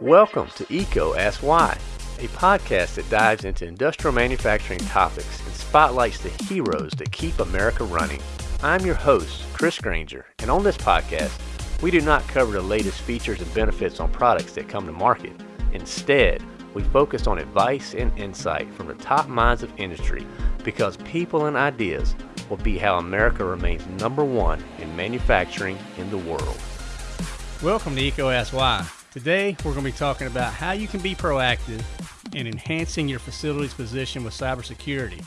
Welcome to EECO Ask Why, a podcast that dives into industrial manufacturing topics and spotlights the heroes that keep America running. I'm your host, Chris Granger, and on this podcast, we do not cover the latest features and benefits on products that come to market. Instead, we focus on advice and insight from the top minds of industry because people and ideas will be how America remains number one in manufacturing in the world. Welcome to EECO Ask Why. Today, we're going to be talking about how you can be proactive in enhancing your facility's position with cybersecurity.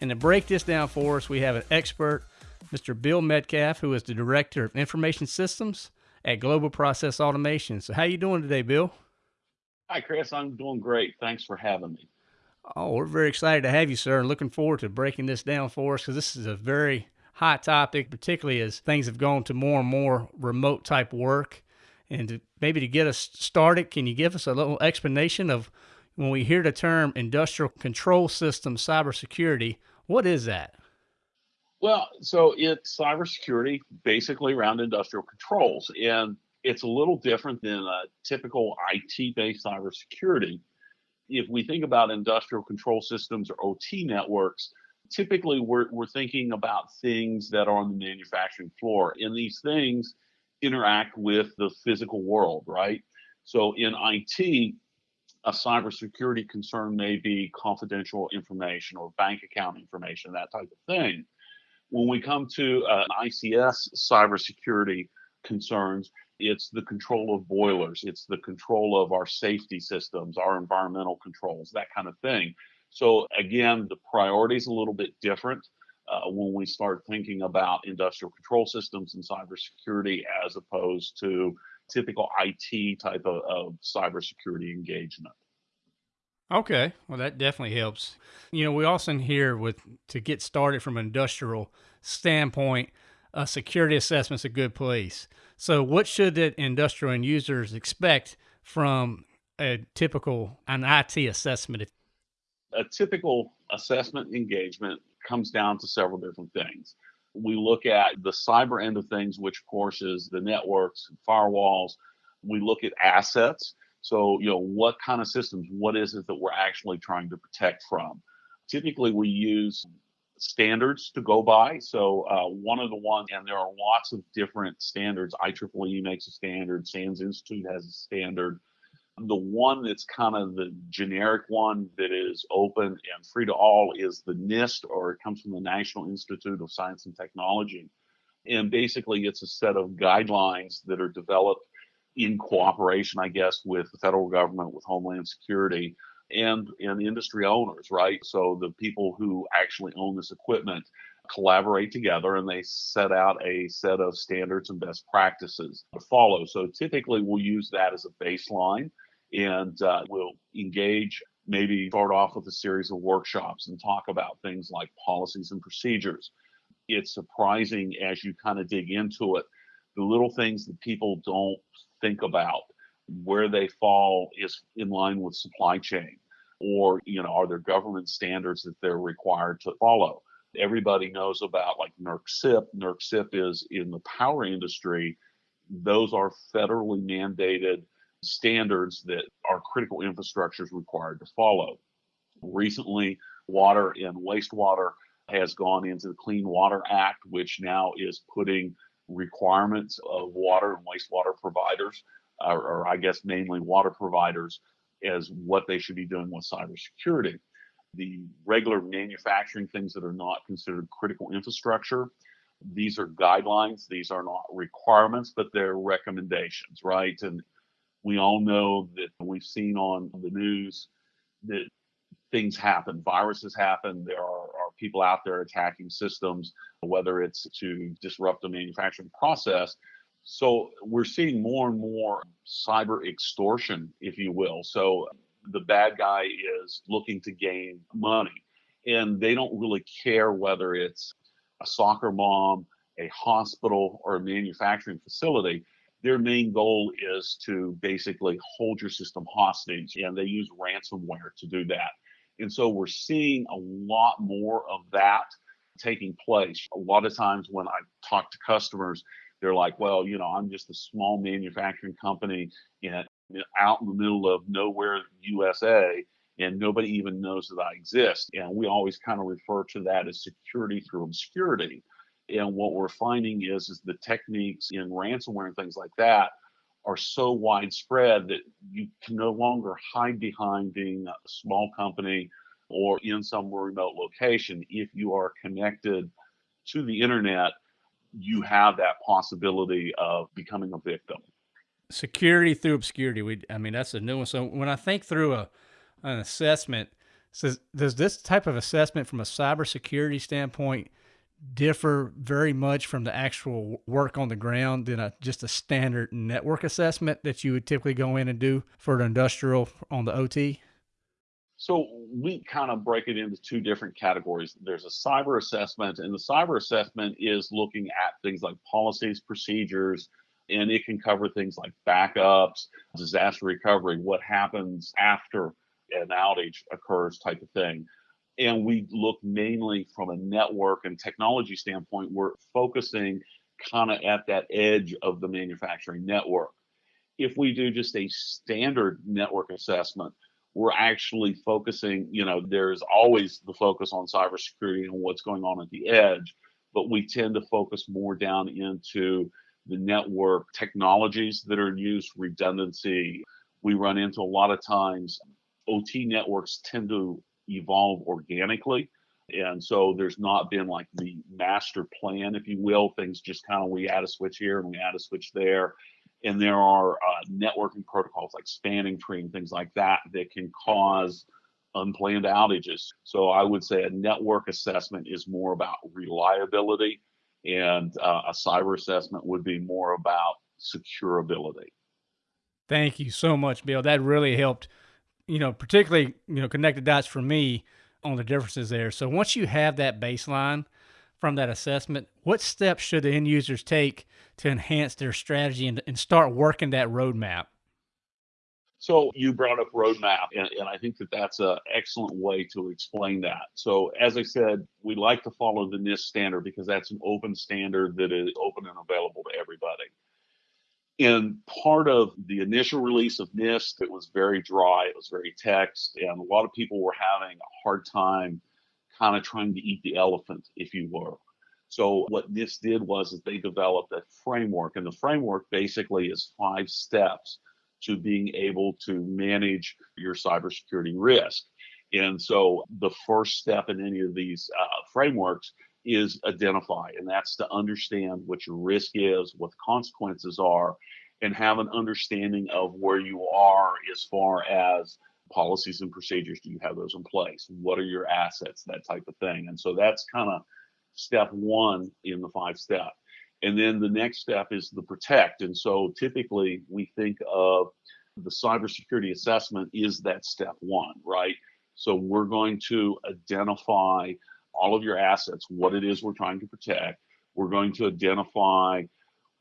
And to break this down for us, we have an expert, Mr. Bill Metcalf, who is the Director of Information Systems at Global Process Automation. So, how you doing today, Bill? Hi, Chris. I'm doing great. Thanks for having me. Oh, we're very excited to have you, sir, and looking forward to breaking this down for us because this is a very hot topic, particularly as things have gone to more and more remote type work and to, maybe to get us started, can you give us a little explanation of when we hear the term industrial control system cybersecurity, what is that? Well, so it's cybersecurity basically around industrial controls. And it's a little different than a typical IT based cybersecurity. If we think about industrial control systems or OT networks, typically we're, we're thinking about things that are on the manufacturing floor. And these things, interact with the physical world, right? So in IT, a cybersecurity concern may be confidential information or bank account information, that type of thing. When we come to uh, ICS cybersecurity concerns, it's the control of boilers, it's the control of our safety systems, our environmental controls, that kind of thing. So again, the priority is a little bit different uh, when we start thinking about industrial control systems and cybersecurity as opposed to typical IT type of, of cybersecurity engagement. Okay, well that definitely helps. You know, we often hear with to get started from an industrial standpoint, a security assessment's a good place. So, what should the industrial end users expect from a typical an IT assessment? A typical assessment engagement comes down to several different things. We look at the cyber end of things, which of course is the networks, firewalls. We look at assets. So, you know, what kind of systems, what is it that we're actually trying to protect from? Typically, we use standards to go by. So, uh, one of the ones, and there are lots of different standards. IEEE makes a standard, SANS Institute has a standard. The one that's kind of the generic one that is open and free to all is the NIST, or it comes from the National Institute of Science and Technology. And basically, it's a set of guidelines that are developed in cooperation, I guess, with the federal government, with Homeland Security, and and industry owners, right? So the people who actually own this equipment collaborate together and they set out a set of standards and best practices to follow. So typically we'll use that as a baseline and uh, we'll engage maybe start off with a series of workshops and talk about things like policies and procedures. It's surprising as you kind of dig into it, the little things that people don't think about, where they fall is in line with supply chain, or you know, are there government standards that they're required to follow? Everybody knows about like NERC-CIP. NERC-CIP is in the power industry. Those are federally mandated standards that our critical infrastructure is required to follow. Recently, water and wastewater has gone into the Clean Water Act, which now is putting requirements of water and wastewater providers, or, or I guess mainly water providers, as what they should be doing with cybersecurity. The regular manufacturing things that are not considered critical infrastructure, these are guidelines. These are not requirements, but they're recommendations, right? And we all know that we've seen on the news that things happen, viruses happen. There are, are, people out there attacking systems, whether it's to disrupt the manufacturing process. So we're seeing more and more cyber extortion, if you will. So the bad guy is looking to gain money, and they don't really care whether it's a soccer mom, a hospital, or a manufacturing facility their main goal is to basically hold your system hostage, and they use ransomware to do that. And so we're seeing a lot more of that taking place. A lot of times when I talk to customers, they're like, well, you know, I'm just a small manufacturing company and out in the middle of nowhere, USA, and nobody even knows that I exist. And we always kind of refer to that as security through obscurity. And what we're finding is, is the techniques in ransomware and things like that are so widespread that you can no longer hide behind being a small company or in some remote location. If you are connected to the internet, you have that possibility of becoming a victim. Security through obscurity. We, I mean, that's a new one. So when I think through a an assessment, does this type of assessment from a cybersecurity standpoint differ very much from the actual work on the ground than a, just a standard network assessment that you would typically go in and do for an industrial on the OT? So we kind of break it into two different categories. There's a cyber assessment, and the cyber assessment is looking at things like policies, procedures, and it can cover things like backups, disaster recovery, what happens after an outage occurs type of thing and we look mainly from a network and technology standpoint. We're focusing kind of at that edge of the manufacturing network. If we do just a standard network assessment, we're actually focusing, you know, there's always the focus on cybersecurity and what's going on at the edge, but we tend to focus more down into the network technologies that are in use, redundancy. We run into a lot of times OT networks tend to evolve organically. And so there's not been like the master plan, if you will. Things just kind of we add a switch here and we add a switch there. And there are uh, networking protocols like spanning tree and things like that that can cause unplanned outages. So I would say a network assessment is more about reliability, and uh, a cyber assessment would be more about securability. Thank you so much, Bill. That really helped you know, particularly, you know, connected dots for me on the differences there. So once you have that baseline from that assessment, what steps should the end users take to enhance their strategy and, and start working that roadmap? So you brought up roadmap, and, and I think that that's an excellent way to explain that. So as I said, we like to follow the NIST standard because that's an open standard that is open and available to everybody. And part of the initial release of NIST, it was very dry, it was very text, and a lot of people were having a hard time kind of trying to eat the elephant, if you will. So what NIST did was is they developed a framework, and the framework basically is five steps to being able to manage your cybersecurity risk. And so the first step in any of these uh, frameworks is identify, and that's to understand what your risk is, what the consequences are, and have an understanding of where you are as far as policies and procedures. Do you have those in place? What are your assets? That type of thing. And so that's kind of step one in the five step. And then the next step is the protect. And so typically we think of the cybersecurity assessment is that step one, right? So we're going to identify all of your assets, what it is we're trying to protect. We're going to identify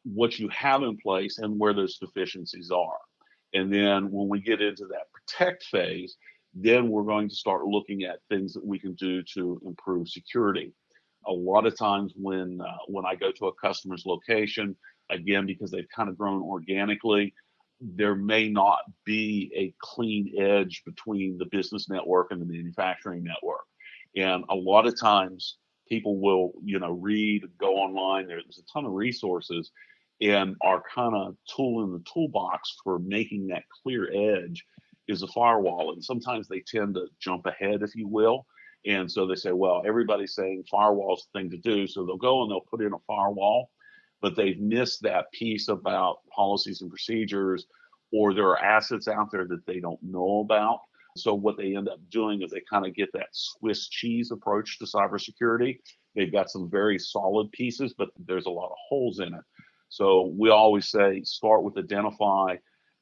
what you have in place and where those deficiencies are. And then when we get into that protect phase, then we're going to start looking at things that we can do to improve security. A lot of times when uh, when I go to a customer's location, again because they've kind of grown organically, there may not be a clean edge between the business network and the manufacturing network. And a lot of times people will, you know, read, go online. There's a ton of resources and our kind of tool in the toolbox for making that clear edge is a firewall. And sometimes they tend to jump ahead, if you will. And so they say, well, everybody's saying firewall's the thing to do. So they'll go and they'll put in a firewall, but they've missed that piece about policies and procedures, or there are assets out there that they don't know about. So what they end up doing is they kind of get that Swiss cheese approach to cybersecurity. They've got some very solid pieces, but there's a lot of holes in it. So we always say start with identify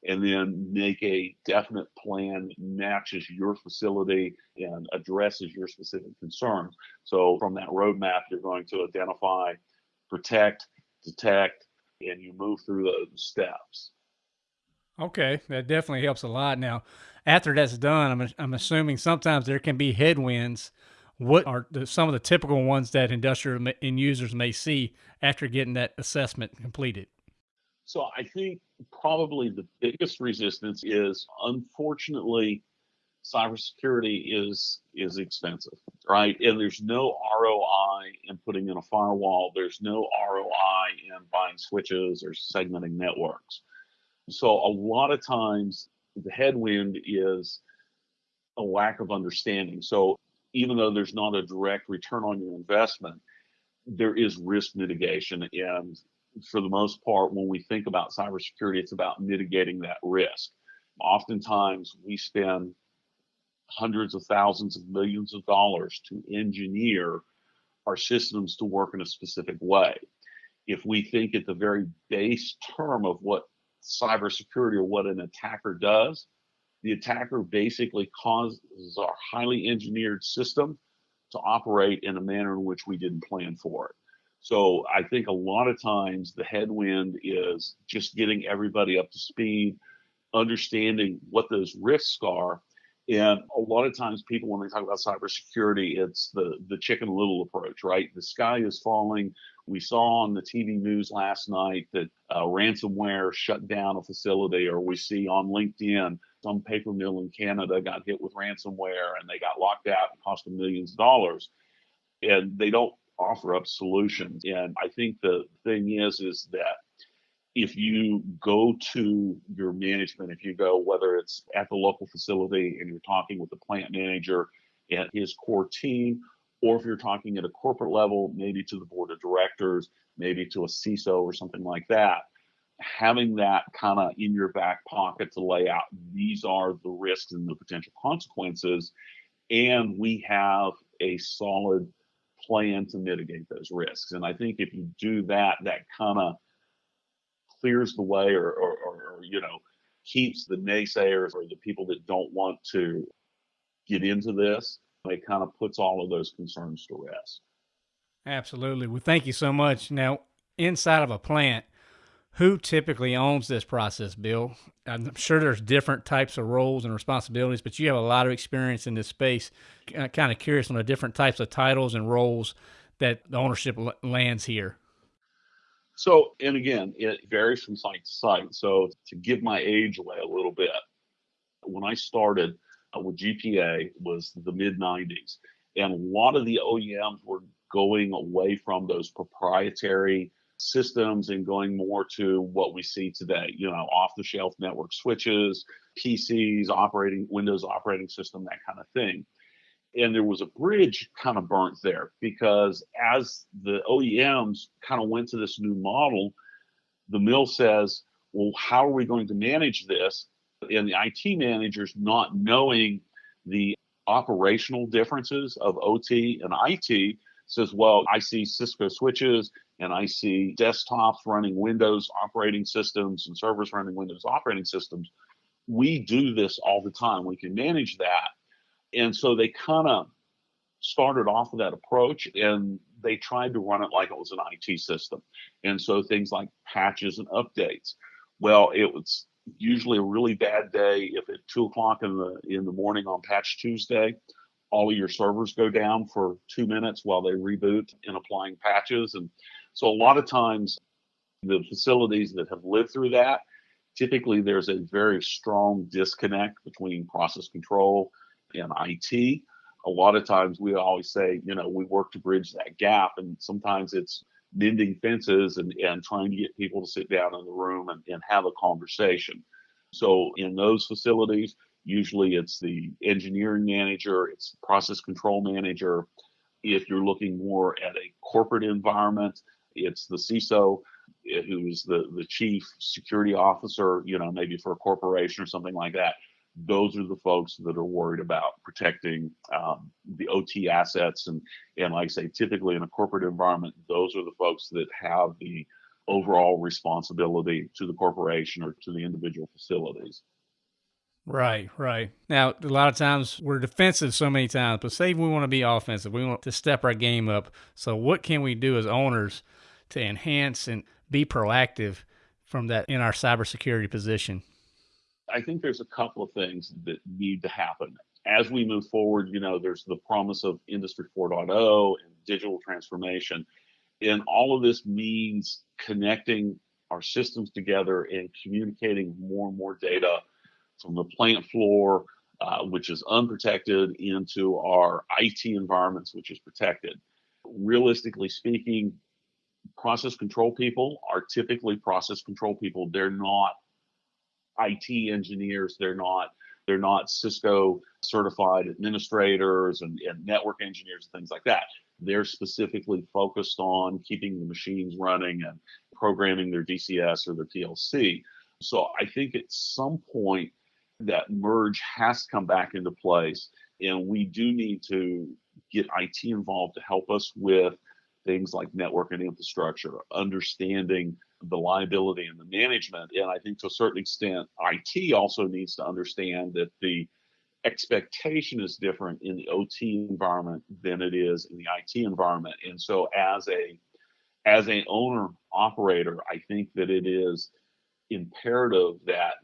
and then make a definite plan that matches your facility and addresses your specific concerns. So from that roadmap, you're going to identify, protect, detect, and you move through those steps. Okay, that definitely helps a lot. Now, after that's done, I'm, I'm assuming sometimes there can be headwinds. What are the, some of the typical ones that industrial end users may see after getting that assessment completed? So I think probably the biggest resistance is unfortunately cybersecurity is is expensive, right? And there's no ROI in putting in a firewall. There's no ROI in buying switches or segmenting networks. So a lot of times the headwind is a lack of understanding. So even though there's not a direct return on your investment, there is risk mitigation. And for the most part, when we think about cybersecurity, it's about mitigating that risk. Oftentimes, we spend hundreds of thousands of millions of dollars to engineer our systems to work in a specific way. If we think at the very base term of what cybersecurity or what an attacker does, the attacker basically causes our highly engineered system to operate in a manner in which we didn't plan for it. So I think a lot of times the headwind is just getting everybody up to speed, understanding what those risks are. And a lot of times people, when they talk about cybersecurity, it's the, the chicken little approach, right? The sky is falling. We saw on the TV news last night that uh, ransomware shut down a facility, or we see on LinkedIn some paper mill in Canada got hit with ransomware and they got locked out and cost them millions of dollars. And they don't offer up solutions. And I think the thing is, is that if you go to your management, if you go, whether it's at the local facility and you're talking with the plant manager and his core team, or if you're talking at a corporate level, maybe to the board of directors, maybe to a CISO or something like that, having that kind of in your back pocket to lay out these are the risks and the potential consequences. And we have a solid plan to mitigate those risks. And I think if you do that, that kind of clears the way or, or, or, you know, keeps the naysayers or the people that don't want to get into this, it kind of puts all of those concerns to rest. Absolutely. Well, thank you so much. Now, inside of a plant, who typically owns this process, Bill? I'm sure there's different types of roles and responsibilities, but you have a lot of experience in this space. I'm uh, kind of curious on the different types of titles and roles that the ownership lands here. So, and again, it varies from site to site. So, to give my age away a little bit, when I started uh, with GPA was the mid 90s, and a lot of the OEMs were going away from those proprietary systems and going more to what we see today, you know, off the shelf network switches, PCs, operating Windows operating system, that kind of thing. And there was a bridge kind of burnt there because as the OEMs kind of went to this new model, the mill says, well, how are we going to manage this? And the IT managers not knowing the operational differences of OT and IT says, well, I see Cisco switches and I see desktops running Windows operating systems and servers running Windows operating systems. We do this all the time. We can manage that. And so they kind of started off with that approach and they tried to run it like it was an IT system. And so things like patches and updates. Well, it was usually a really bad day if at two o'clock in the in the morning on patch Tuesday, all of your servers go down for two minutes while they reboot and applying patches. And so a lot of times the facilities that have lived through that, typically there's a very strong disconnect between process control and IT. A lot of times we always say, you know, we work to bridge that gap. And sometimes it's mending fences and, and trying to get people to sit down in the room and, and have a conversation. So in those facilities, usually it's the engineering manager, it's process control manager. If you're looking more at a corporate environment, it's the CISO eh, who's the, the chief security officer, you know, maybe for a corporation or something like that. Those are the folks that are worried about protecting um, the OT assets. And, and like I say, typically in a corporate environment, those are the folks that have the overall responsibility to the corporation or to the individual facilities. Right, right. Now, a lot of times we're defensive so many times, but say we want to be offensive. We want to step our game up. So, what can we do as owners to enhance and be proactive from that in our cybersecurity position? I think there's a couple of things that need to happen. As we move forward, you know, there's the promise of Industry 4.0 and digital transformation. And all of this means connecting our systems together and communicating more and more data from the plant floor, uh, which is unprotected, into our IT environments, which is protected. Realistically speaking, process control people are typically process control people. They're not IT engineers. They're not they're not Cisco certified administrators and, and network engineers and things like that. They're specifically focused on keeping the machines running and programming their DCS or their PLC. So I think at some point that merge has to come back into place. And we do need to get IT involved to help us with things like network and infrastructure, understanding the liability and the management. And I think to a certain extent, IT also needs to understand that the expectation is different in the OT environment than it is in the IT environment. And so as a as an owner operator, I think that it is imperative that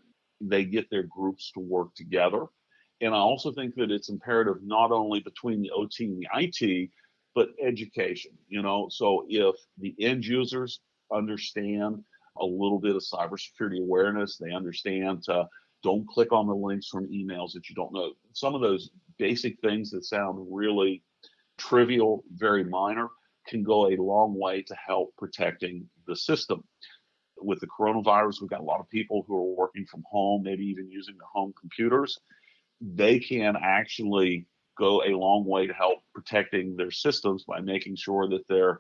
they get their groups to work together. And I also think that it's imperative not only between the OT and the IT, but education. You know, so if the end users understand a little bit of cybersecurity awareness, they understand to don't click on the links from emails that you don't know. Some of those basic things that sound really trivial, very minor, can go a long way to help protecting the system. With the coronavirus, we've got a lot of people who are working from home, maybe even using their home computers. They can actually go a long way to help protecting their systems by making sure that their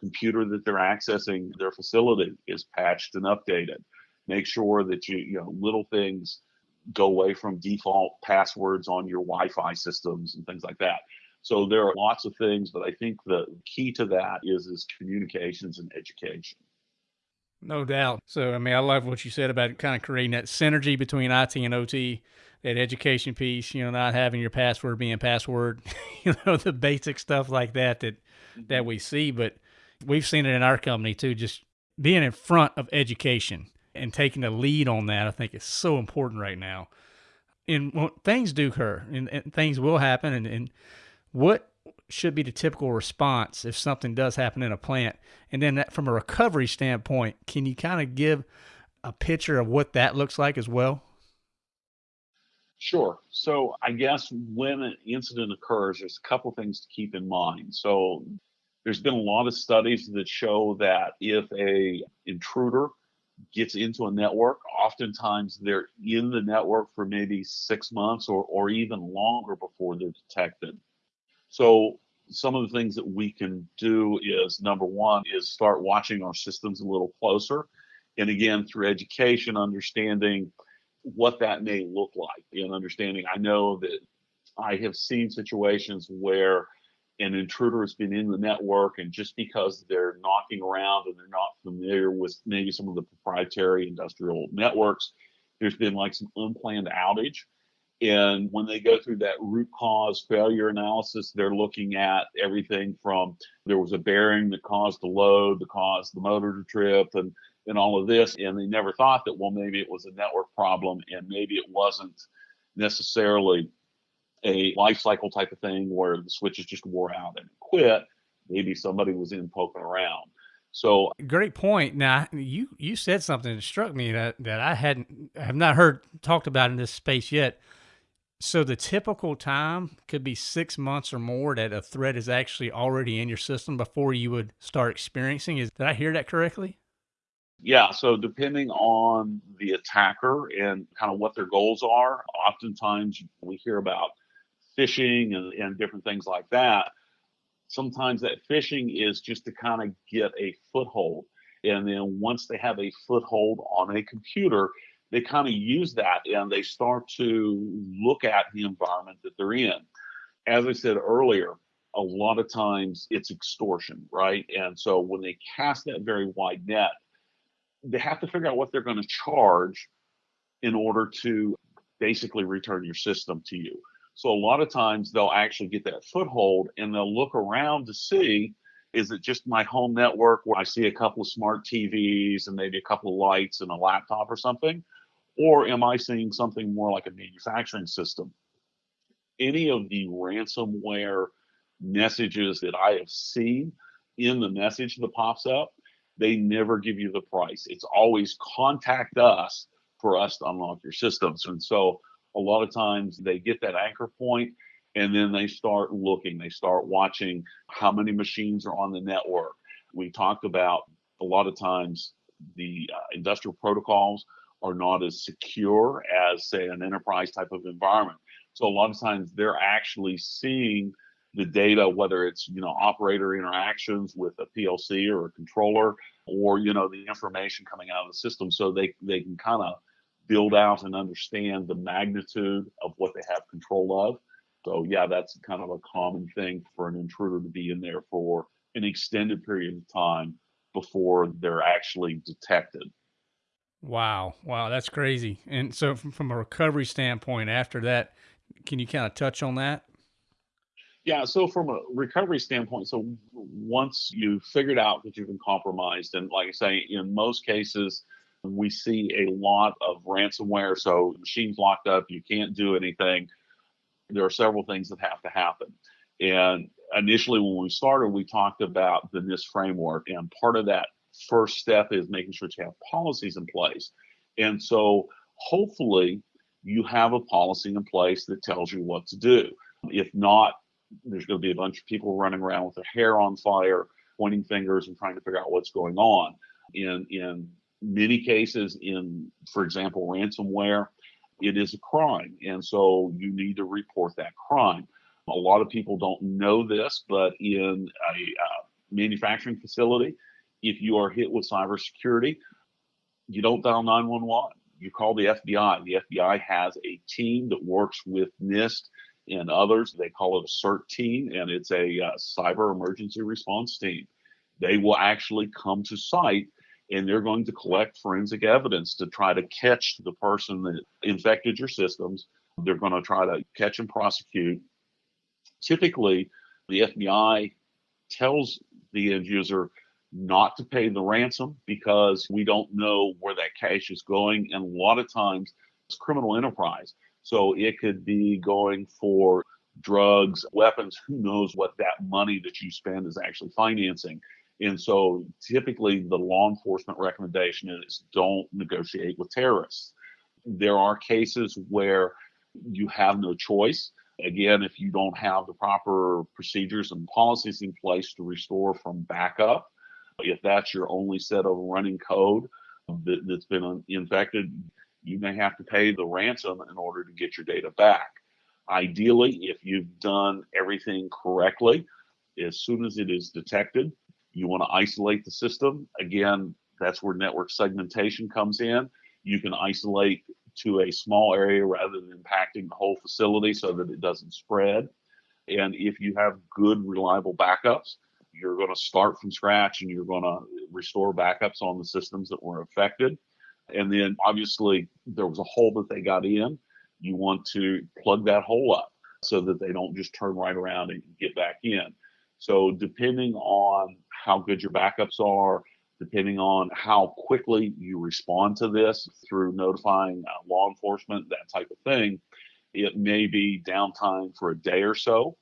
computer that they're accessing their facility is patched and updated. Make sure that you, you know, little things go away from default passwords on your Wi-Fi systems and things like that. So there are lots of things, but I think the key to that is is communications and education. No doubt. So I mean, I love what you said about kind of creating that synergy between IT and OT, that education piece. You know, not having your password being password. You know, the basic stuff like that that that mm-hmm. we see, but we've seen it in our company too. Just being in front of education and taking the lead on that, I think is so important right now. And things do occur, and, and things will happen, and, and what should be the typical response if something does happen in a plant? And then that, from a recovery standpoint, can you kind of give a picture of what that looks like as well? Sure. So I guess when an incident occurs, there's a couple things to keep in mind. So there's been a lot of studies that show that if a intruder gets into a network, oftentimes they're in the network for maybe six months or, or even longer before they're detected. So some of the things that we can do is number one is start watching our systems a little closer. And again, through education, understanding what that may look like and understanding. I know that I have seen situations where an intruder has been in the network and just because they're knocking around and they're not familiar with maybe some of the proprietary industrial networks, there's been like some unplanned outage and when they go through that root cause failure analysis, they're looking at everything from there was a bearing that caused the load, that caused the motor to trip, and and all of this. And they never thought that well maybe it was a network problem, and maybe it wasn't necessarily a life cycle type of thing where the switches just wore out and quit. Maybe somebody was in poking around. So great point. Now you you said something that struck me that that I hadn't have not heard talked about in this space yet. So the typical time could be six months or more that a threat is actually already in your system before you would start experiencing. Is did I hear that correctly? Yeah. So depending on the attacker and kind of what their goals are, oftentimes we hear about phishing and, and different things like that. Sometimes that phishing is just to kind of get a foothold. And then once they have a foothold on a computer, they kind of use that and they start to look at the environment that they're in. As I said earlier, a lot of times it's extortion, right? And so when they cast that very wide net, they have to figure out what they're going to charge in order to basically return your system to you. So a lot of times they'll actually get that foothold and they'll look around to see is it just my home network where I see a couple of smart TVs and maybe a couple of lights and a laptop or something? Or am I seeing something more like a manufacturing system? Any of the ransomware messages that I have seen in the message that pops up, they never give you the price. It's always contact us for us to unlock your systems. And so a lot of times they get that anchor point and then they start looking, they start watching how many machines are on the network. We talked about a lot of times the uh, industrial protocols are not as secure as, say, an enterprise type of environment. So a lot of times they're actually seeing the data, whether it's you know operator interactions with a PLC or a controller, or you know the information coming out of the system, so they they can kind of build out and understand the magnitude of what they have control of. So yeah, that's kind of a common thing for an intruder to be in there for an extended period of time before they're actually detected. Wow, wow, that's crazy. And so, from, from a recovery standpoint, after that, can you kind of touch on that? Yeah, so from a recovery standpoint, so once you've figured out that you've been compromised, and like I say, in most cases, we see a lot of ransomware. So machines locked up, you can't do anything. There are several things that have to happen. And initially, when we started, we talked about the NIST framework, and part of that first step is making sure you have policies in place. And so, hopefully, you have a policy in place that tells you what to do. If not, there's going to be a bunch of people running around with their hair on fire, pointing fingers and trying to figure out what's going on. In in many cases, in for example, ransomware, it is a crime, and so you need to report that crime. A lot of people don't know this, but in a uh, manufacturing facility, if you are hit with cybersecurity, you don't dial 911. You call the FBI. The FBI has a team that works with NIST and others. They call it a CERT team, and it's a uh, cyber emergency response team. They will actually come to site and they're going to collect forensic evidence to try to catch the person that infected your systems. They're going to try to catch and prosecute. Typically, the FBI tells the end user not to pay the ransom because we don't know where that cash is going. And a lot of times it's criminal enterprise. So it could be going for drugs, weapons, who knows what that money that you spend is actually financing. And so typically the law enforcement recommendation is don't negotiate with terrorists. There are cases where you have no choice. Again, if you don't have the proper procedures and policies in place to restore from backup, if that's your only set of running code um, that, has been infected, you may have to pay the ransom in order to get your data back. Ideally, if you've done everything correctly, as soon as it is detected, you want to isolate the system. Again, that's where network segmentation comes in. You can isolate to a small area rather than impacting the whole facility so that it doesn't spread. And if you have good, reliable backups, you're going to start from scratch and you're going to restore backups on the systems that were affected. And then obviously there was a hole that they got in. You want to plug that hole up so that they don't just turn right around and get back in. So depending on how good your backups are, depending on how quickly you respond to this through notifying uh, law enforcement, that type of thing, it may be downtime for a day or so.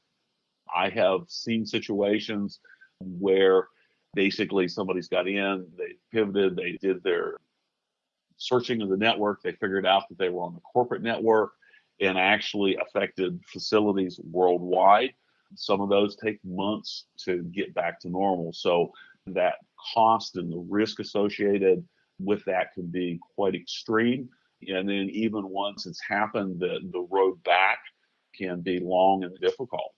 I have seen situations where basically somebody's got in, they pivoted, they did their searching of the network, they figured out that they were on the corporate network and actually affected facilities worldwide. Some of those take months to get back to normal. So that cost and the risk associated with that can be quite extreme. And then even once it's happened, the, the road back can be long and difficult.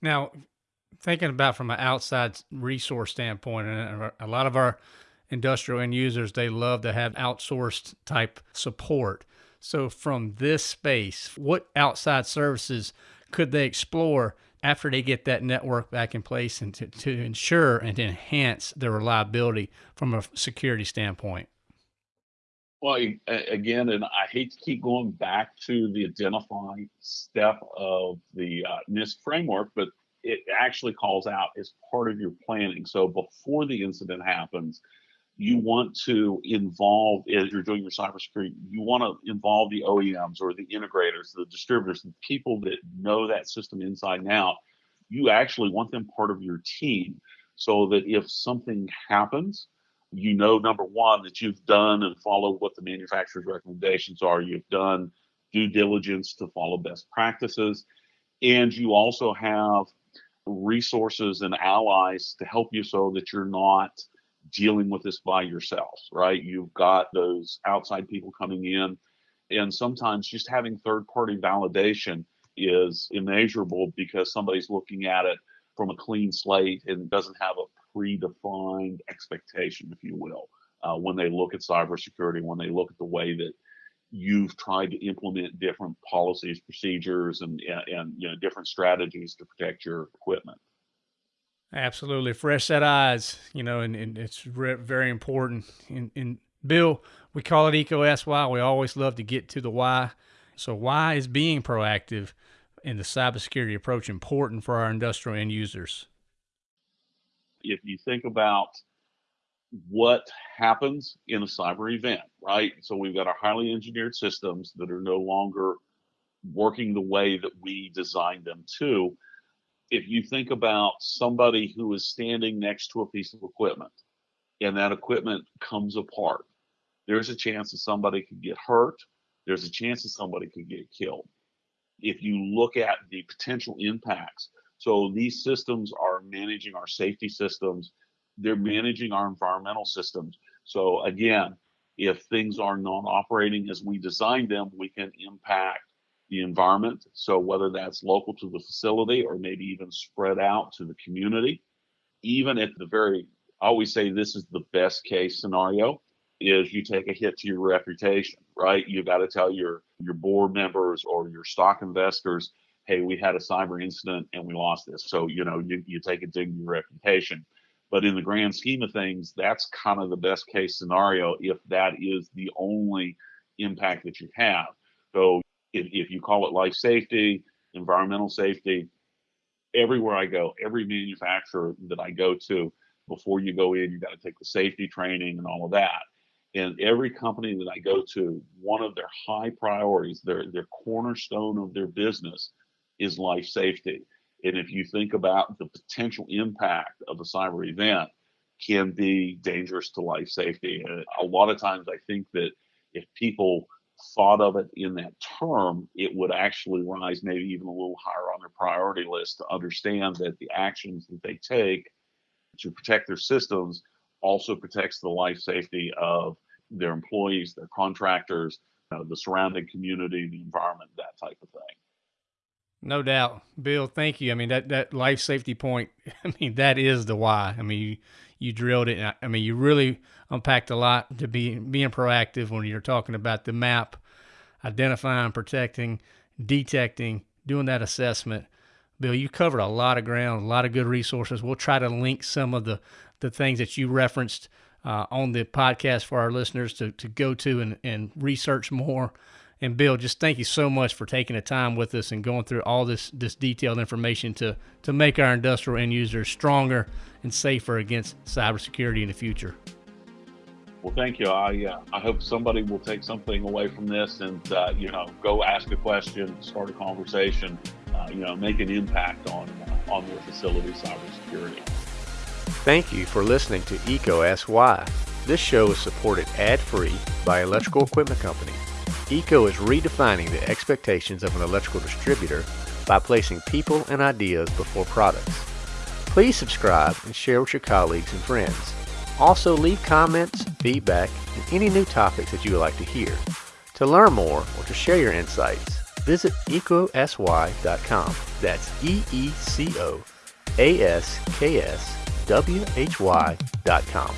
Now, thinking about from an outside resource standpoint, and a lot of our industrial end users, they love to have outsourced type support. So, from this space, what outside services could they explore after they get that network back in place and to, to ensure and enhance their reliability from a security standpoint? Well, again, and I hate to keep going back to the identifying step of the uh, NIST framework, but it actually calls out as part of your planning. So before the incident happens, you want to involve as you're doing your cybersecurity, you want to involve the OEMs or the integrators, the distributors, the people that know that system inside and out. You actually want them part of your team so that if something happens, you know, number one, that you've done and followed what the manufacturer's recommendations are. You've done due diligence to follow best practices. And you also have resources and allies to help you so that you're not dealing with this by yourself, right? You've got those outside people coming in. And sometimes just having third party validation is immeasurable because somebody's looking at it from a clean slate and doesn't have a predefined expectation, if you will, uh, when they look at cybersecurity, when they look at the way that you've tried to implement different policies, procedures, and, and you know different strategies to protect your equipment. Absolutely, fresh set eyes, you know, and, and it's re- very important. And, and Bill, we call it EECO Ask Why. We always love to get to the why. So, why is being proactive in the cybersecurity approach important for our industrial end users? If you think about what happens in a cyber event, right? So we've got our highly engineered systems that are no longer working the way that we designed them to. If you think about somebody who is standing next to a piece of equipment and that equipment comes apart, there's a chance that somebody could get hurt. There's a chance that somebody could get killed. If you look at the potential impacts, so these systems are managing our safety systems they're managing our environmental systems. So again, if things are not operating as we designed them, we can impact the environment. So whether that's local to the facility or maybe even spread out to the community, even at the very, I always say this is the best case scenario is you take a hit to your reputation, right? You got to tell your your board members or your stock investors, hey, we had a cyber incident and we lost this. So you know you, you take it to your reputation. But in the grand scheme of things, that's kind of the best case scenario if that is the only impact that you have. So if, if you call it life safety, environmental safety, everywhere I go, every manufacturer that I go to, before you go in, you got to take the safety training and all of that. And every company that I go to, one of their high priorities, their their cornerstone of their business is life safety. And if you think about the potential impact of a cyber event can be dangerous to life safety. And a lot of times I think that if people thought of it in that term, it would actually rise maybe even a little higher on their priority list to understand that the actions that they take to protect their systems also protects the life safety of their employees, their contractors, uh, the surrounding community, the environment, that type of thing. No doubt, Bill. Thank you. I mean that that life safety point. I mean that is the why. I mean you you drilled it. I mean you really unpacked a lot to be being proactive when you're talking about the map, identifying, protecting, detecting, doing that assessment. Bill, you covered a lot of ground, a lot of good resources. We'll try to link some of the the things that you referenced uh, on the podcast for our listeners to to go to and and research more. And Bill, just thank you so much for taking the time with us and going through all this this detailed information to to make our industrial end users stronger and safer against cybersecurity in the future. Well, thank you. I uh, I hope somebody will take something away from this and uh, you know go ask a question, start a conversation, uh, you know, make an impact on uh, on their facility cybersecurity. Thank you for listening to EECO Ask Why. This show is supported ad-free by Electrical Equipment Company. EECO is redefining the expectations of an electrical distributor by placing people and ideas before products. Please subscribe and share with your colleagues and friends. Also leave comments, feedback, and any new topics that you would like to hear. To learn more or to share your insights, visit eecoaskwhy.com. That's E-E-C-O A-S-K-S W-H-Y.com.